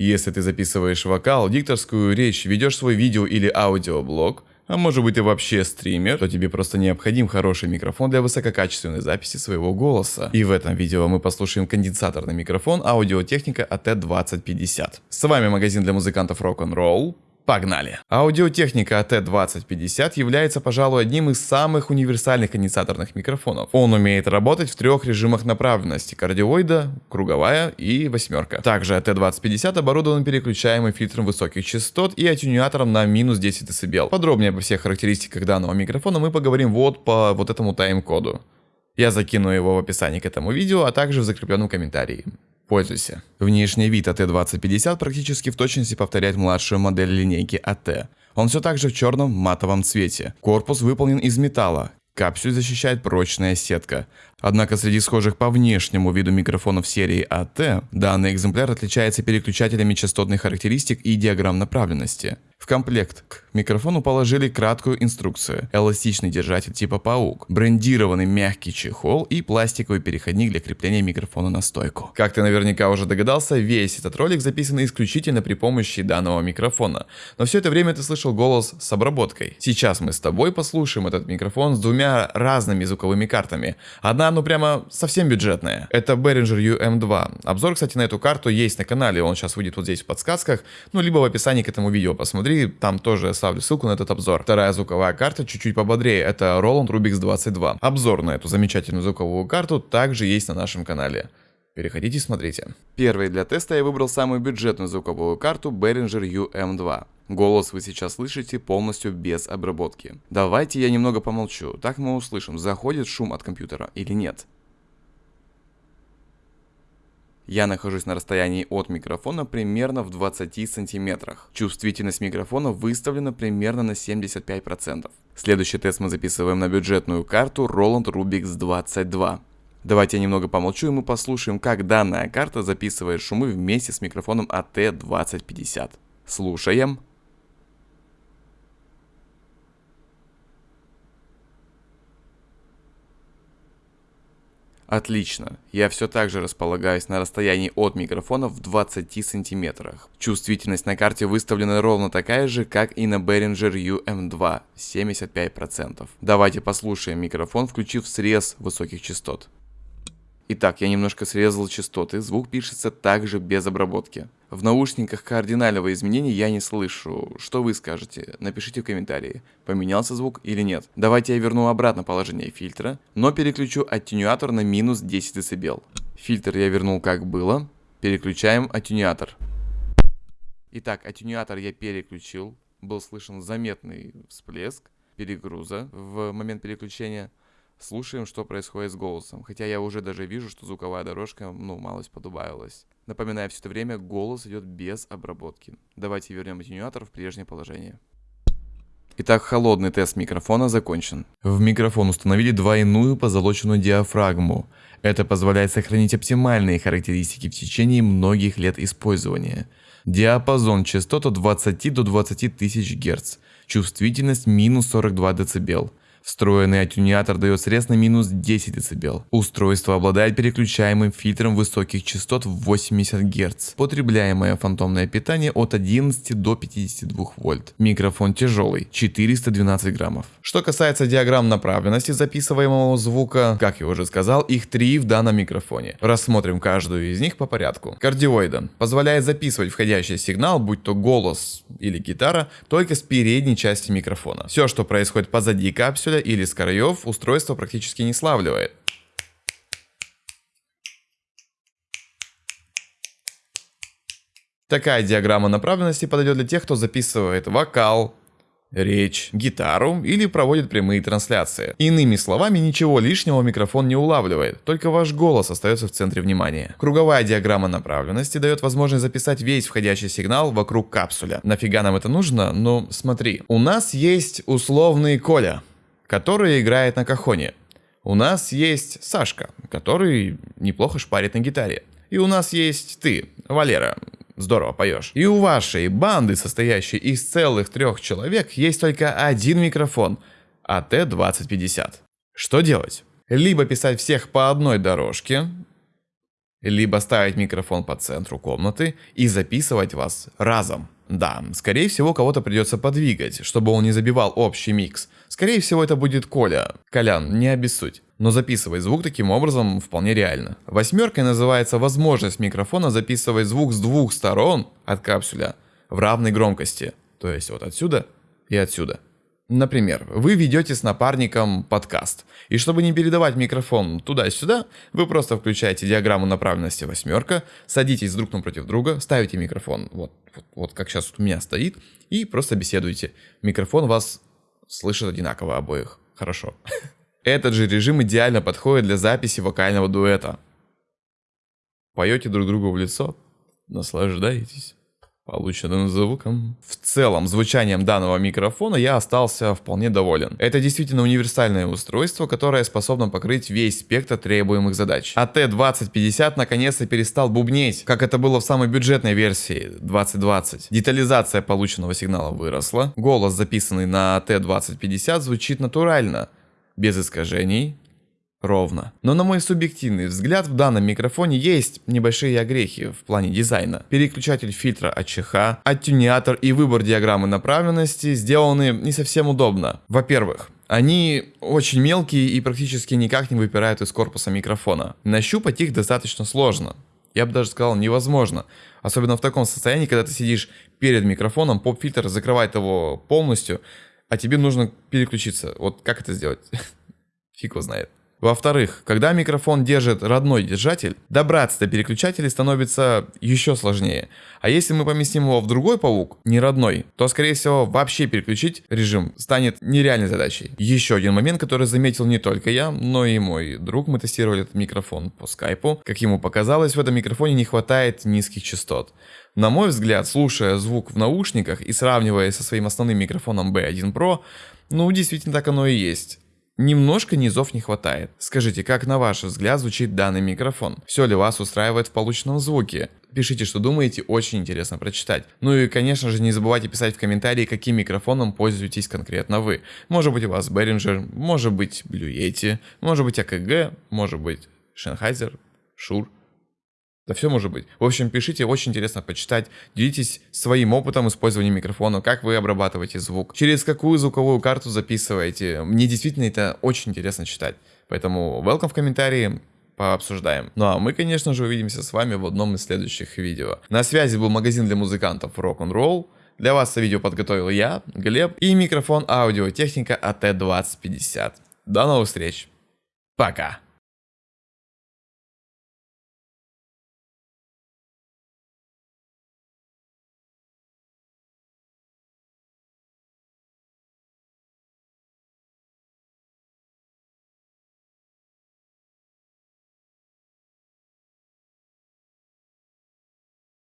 Если ты записываешь вокал, дикторскую речь, ведешь свой видео или аудиоблог, а может быть ты вообще стример, то тебе просто необходим хороший микрофон для высококачественной записи своего голоса. И в этом видео мы послушаем конденсаторный микрофон аудиотехника AT2050. С вами магазин для музыкантов Rock'n'Roll. Погнали! Аудиотехника AT2050 является, пожалуй, одним из самых универсальных конденсаторных микрофонов. Он умеет работать в трех режимах направленности – кардиоида, круговая и восьмерка. Также AT2050 оборудован переключаемым фильтром высоких частот и атюнятором на минус 10 дБ. Подробнее обо всех характеристиках данного микрофона мы поговорим вот по вот этому тайм-коду. Я закину его в описании к этому видео, а также в закрепленном комментарии. Пользуйся. Внешний вид AT2050 практически в точности повторяет младшую модель линейки AT. Он все так же в черном матовом цвете. Корпус выполнен из металла. Капсюль защищает прочная сетка. Однако среди схожих по внешнему виду микрофонов серии AT, данный экземпляр отличается переключателями частотных характеристик и диаграмм направленности. Комплект к микрофону положили краткую инструкцию, эластичный держатель типа паук, брендированный мягкий чехол и пластиковый переходник для крепления микрофона на стойку. Как ты наверняка уже догадался, весь этот ролик записан исключительно при помощи данного микрофона. Но все это время ты слышал голос с обработкой. Сейчас мы с тобой послушаем этот микрофон с двумя разными звуковыми картами. Одна, ну прямо совсем бюджетная. Это Behringer UM2. Обзор, кстати, на эту карту есть на канале, он сейчас выйдет вот здесь в подсказках, ну либо в описании к этому видео посмотри там тоже оставлю ссылку на этот обзор. Вторая звуковая карта чуть-чуть пободрее, это Roland Rubix 22. Обзор на эту замечательную звуковую карту также есть на нашем канале. Переходите и смотрите. Первый для теста я выбрал самую бюджетную звуковую карту Behringer UM2. Голос вы сейчас слышите полностью без обработки. Давайте я немного помолчу, так мы услышим, заходит шум от компьютера или нет. Я нахожусь на расстоянии от микрофона примерно в 20 сантиметрах. Чувствительность микрофона выставлена примерно на 75%. Следующий тест мы записываем на бюджетную карту Roland Rubix 22. Давайте я немного помолчу и мы послушаем, как данная карта записывает шумы вместе с микрофоном AT2050. Слушаем. Отлично. Я все так же располагаюсь на расстоянии от микрофона в 20 сантиметрах. Чувствительность на карте выставлена ровно такая же, как и на Behringer UM2 75%. Давайте послушаем микрофон, включив срез высоких частот. Итак, я немножко срезал частоты, звук пишется также без обработки. В наушниках кардинального изменения я не слышу. Что вы скажете? Напишите в комментарии, поменялся звук или нет. Давайте я верну обратно положение фильтра, но переключу аттенюатор на минус 10 дБ. Фильтр я вернул как было. Переключаем аттенюатор. Итак, аттенюатор я переключил. Был слышен заметный всплеск перегруза в момент переключения. Слушаем, что происходит с голосом. Хотя я уже даже вижу, что звуковая дорожка, ну, малость подубавилась. Напоминаю, все это время голос идет без обработки. Давайте вернем атенюатор в прежнее положение. Итак, холодный тест микрофона закончен. В микрофон установили двойную позолоченную диафрагму. Это позволяет сохранить оптимальные характеристики в течение многих лет использования. Диапазон частот от 20 до 20 тысяч Гц. Чувствительность минус 42 дБ. Встроенный аттюнятор дает срез на минус 10 дБ. Устройство обладает переключаемым фильтром высоких частот в 80 Гц. Потребляемое фантомное питание от 11 до 52 вольт. Микрофон тяжелый, 412 граммов. Что касается диаграмм направленности записываемого звука, как я уже сказал, их три в данном микрофоне. Рассмотрим каждую из них по порядку. Кардиоида позволяет записывать входящий сигнал, будь то голос или гитара, только с передней части микрофона. Все, что происходит позади капсюля, капсуля или с краев устройство практически не славливает. Такая диаграмма направленности подойдет для тех, кто записывает вокал, речь, гитару или проводит прямые трансляции. Иными словами, ничего лишнего микрофон не улавливает, только ваш голос остается в центре внимания. Круговая диаграмма направленности дает возможность записать весь входящий сигнал вокруг капсуля. Нафига нам это нужно? Ну, смотри. У нас есть условный Коля который играет на кахоне. У нас есть Сашка, который неплохо шпарит на гитаре. И у нас есть ты, Валера, здорово поешь. И у вашей банды, состоящей из целых трех человек, есть только один микрофон AT2050. Что делать? Либо писать всех по одной дорожке, либо ставить микрофон по центру комнаты и записывать вас разом. Да, скорее всего кого-то придется подвигать, чтобы он не забивал общий микс. Скорее всего это будет Коля. Колян, не обессудь. Но записывать звук таким образом вполне реально. Восьмеркой называется возможность микрофона записывать звук с двух сторон от капсуля в равной громкости. То есть вот отсюда и отсюда. Например, вы ведете с напарником подкаст, и чтобы не передавать микрофон туда-сюда, вы просто включаете диаграмму направленности восьмерка, садитесь друг напротив друга, ставите микрофон вот, вот, вот как сейчас у меня стоит, и просто беседуете. Микрофон вас слышит одинаково обоих. Хорошо. Этот же режим идеально подходит для записи вокального дуэта. Поете друг другу в лицо, наслаждаетесь полученным звуком. В целом, звучанием данного микрофона я остался вполне доволен. Это действительно универсальное устройство, которое способно покрыть весь спектр требуемых задач. АТ-2050 наконец-то перестал бубнеть, как это было в самой бюджетной версии 2020. Детализация полученного сигнала выросла, голос, записанный на АТ-2050, звучит натурально, без искажений, ровно. Но на мой субъективный взгляд в данном микрофоне есть небольшие огрехи в плане дизайна. Переключатель фильтра АЧХ, оттюниатор и выбор диаграммы направленности сделаны не совсем удобно. Во-первых, они очень мелкие и практически никак не выпирают из корпуса микрофона. Нащупать их достаточно сложно. Я бы даже сказал невозможно. Особенно в таком состоянии, когда ты сидишь перед микрофоном, поп-фильтр закрывает его полностью, а тебе нужно переключиться. Вот как это сделать? Фиг его знает. Во-вторых, когда микрофон держит родной держатель, добраться до переключателей становится еще сложнее. А если мы поместим его в другой паук, не родной, то скорее всего вообще переключить режим станет нереальной задачей. Еще один момент, который заметил не только я, но и мой друг. Мы тестировали этот микрофон по скайпу. Как ему показалось, в этом микрофоне не хватает низких частот. На мой взгляд, слушая звук в наушниках и сравнивая со своим основным микрофоном B1 Pro, ну действительно так оно и есть. Немножко низов не хватает. Скажите, как на ваш взгляд звучит данный микрофон? Все ли вас устраивает в полученном звуке? Пишите, что думаете, очень интересно прочитать. Ну и, конечно же, не забывайте писать в комментарии, каким микрофоном пользуетесь конкретно вы. Может быть у вас Behringer, может быть Blue Yeti, может быть АКГ, может быть Sennheiser, Shure. Да все может быть. В общем, пишите, очень интересно почитать. Делитесь своим опытом использования микрофона, как вы обрабатываете звук, через какую звуковую карту записываете. Мне действительно это очень интересно читать. Поэтому welcome в комментарии, пообсуждаем. Ну а мы, конечно же, увидимся с вами в одном из следующих видео. На связи был магазин для музыкантов Rock'n'Roll. Для вас это видео подготовил я, Глеб, и микрофон аудиотехника AT2050. До новых встреч. Пока.